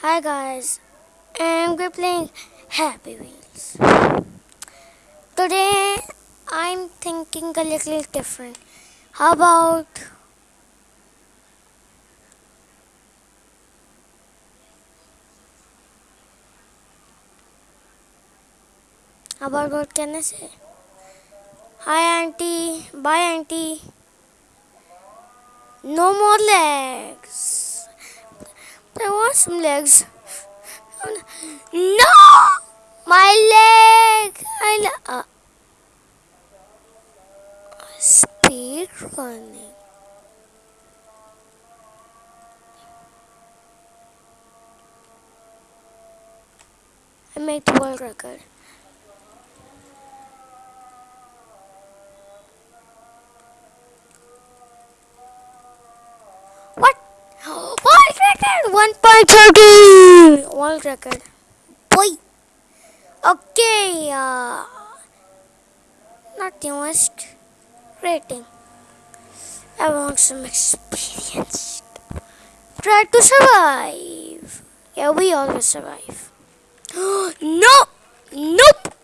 Hi guys, and we're playing Happy Wheels. Today I'm thinking a little different. How about How about what can I say? Hi auntie, bye auntie. No more legs. I want some legs. No! My leg! I uh, speed running. I made the world record. World record! 1.30! World record. Boy! Okay, uh, not newest rating. I want some experience. Try to survive. Yeah, we always survive. no! Nope!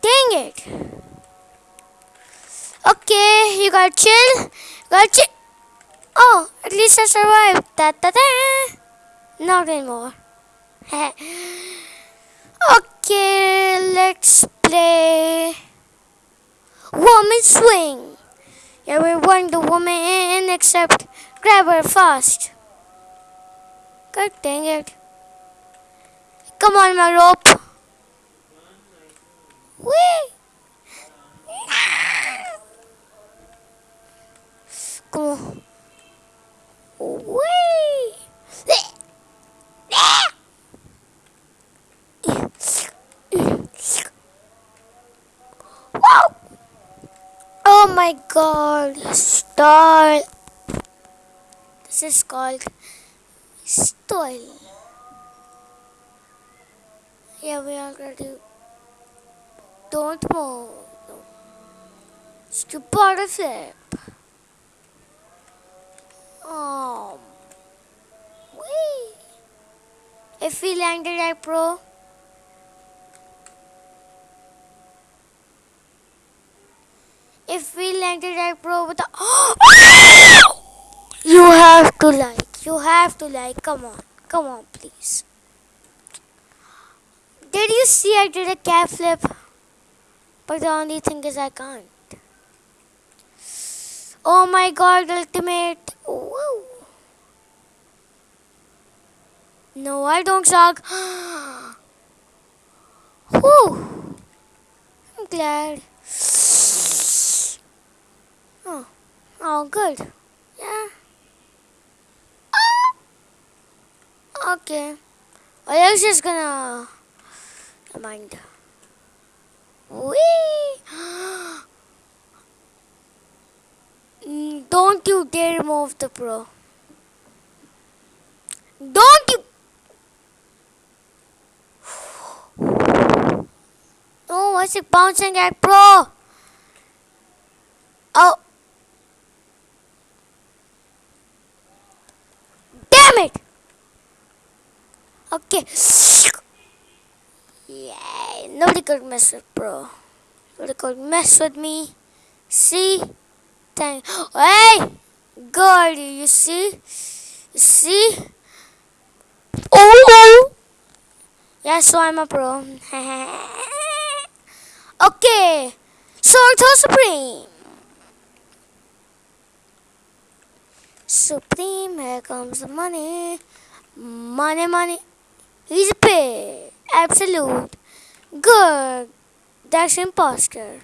Dang it! Okay, you gotta chill. Gotta. Oh, at least I survived. Da da da. Not anymore. okay, let's play Woman Swing. Yeah, we're one the woman in except grab her fast. God dang it. Come on, my rope. Whee! Come on. Whee! Wow! Oh my god, stall. This is called stall. Yeah, we already don't move. Stupid flip. Um, wee. If we landed at pro, if we landed at pro with the you have to like, you have to like. Come on, come on, please. Did you see I did a cap flip? But the only thing is I can't. Oh my god, ultimate. No, I don't suck. Whew. I'm glad. Oh, oh good. Yeah. Ah. Okay. I was just gonna mind. Whee! Don't you dare move the pro. Don't you! Oh, what's it bouncing at pro? Oh. Damn it! Okay. Yeah, nobody could mess with pro. Nobody could mess with me. See? Thank. Hey! God, you see? You see? Oh! Yeah, so I'm a pro. okay. Sword Supreme. Supreme, here comes the money. Money, money. He's. Absolute. Good. That's imposter.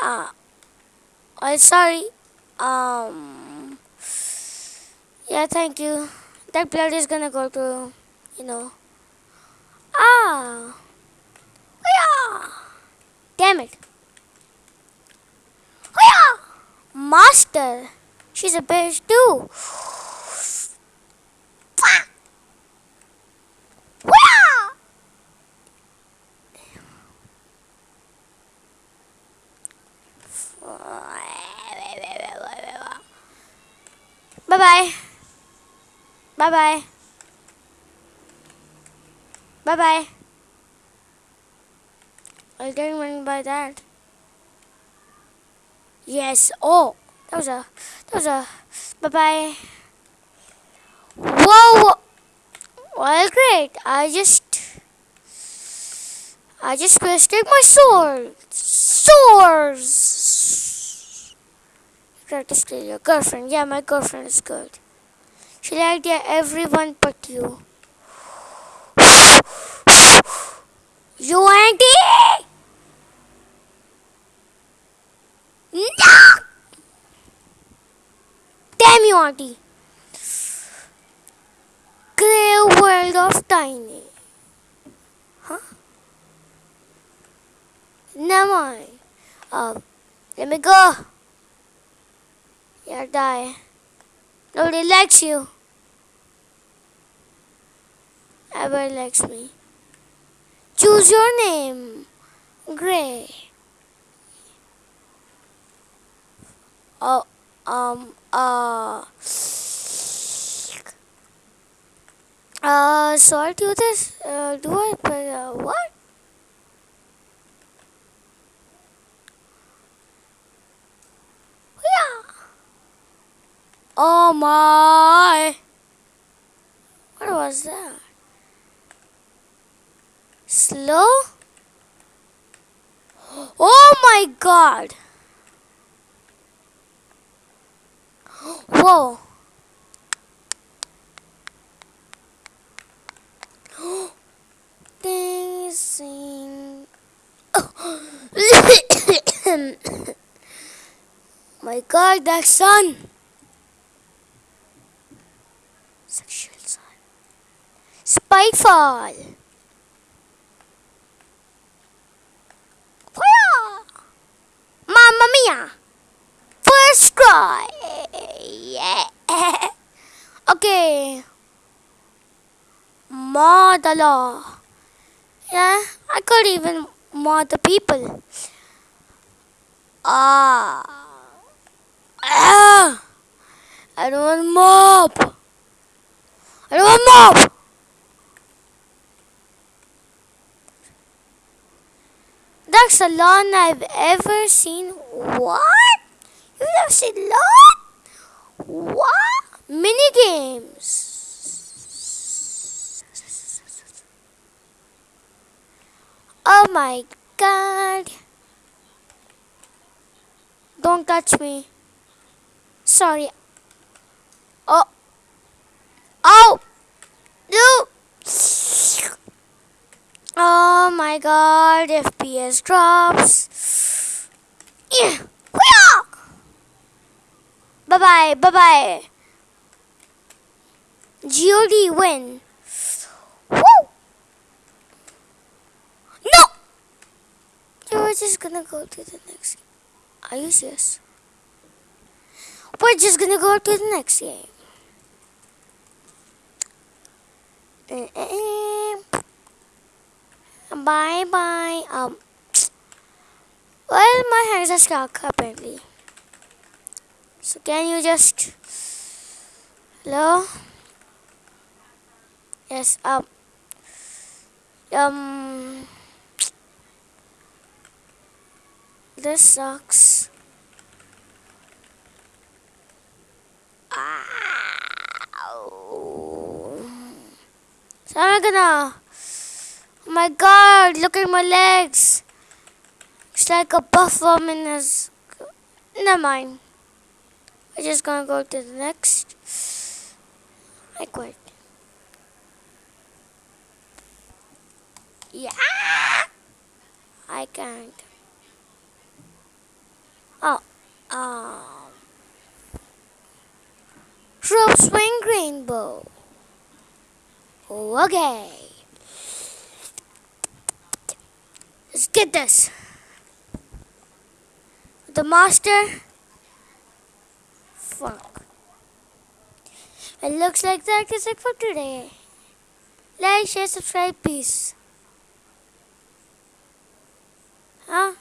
Ah. I'm sorry. Um. Yeah, thank you. That blood is gonna go to, you know. Ah. Yeah. Damn it. Yeah. Master. She's a bitch too. Bye bye. Bye bye. Bye bye. I didn't mean by that. Yes. Oh, that was a. That was a. Bye bye. Whoa. Well, great. I just. I just wasted my sword. Swords. To steal your girlfriend. Yeah, my girlfriend is good. She liked yeah, everyone but you. You auntie! No! Damn you, auntie. Grey world of tiny. Huh? Never mind. Um, let me go. You'll die. Nobody likes you. Everybody likes me. Choose your name. Gray. Oh, um, uh, uh, so I'll do this. Uh, do I? But, uh, what? Yeah. Oh my! What was that? Slow? Oh my god! Whoa! Dancing. my god, that sun! Sexual sun. Spitefall! Whoa! Mamma mia! First try! Yeah! okay. Mod the law. Yeah, I could even mod the people. Ah. Ah. I don't want mob. I don't want mob. Lawn I've ever seen. What? You've never seen lawn? What? Mini games. Oh my god. Don't touch me. Sorry. Oh. Oh. No. Oh my god. FPS drops. Yeah. Bye bye. Bye bye. GOD win. Woo. No! We're just gonna go to the next game. Are you serious? We're just gonna go to the next game. Eh, eh, eh. Bye bye. Um. Well, my hands are stuck apparently. So can you just hello? Yes. Um. Um. This sucks. Ow. So I'm gonna. My god, look at my legs. It's like a buff woman. Never mind. I'm just gonna go to the next. I quit. Yeah. I can't. Oh. Um. Rope swing rainbow. Okay. Let's get this. The master. Fuck. It looks like that is it for today. Like, share, subscribe, peace. Huh?